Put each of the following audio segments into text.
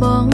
bóng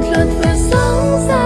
một lượt vừa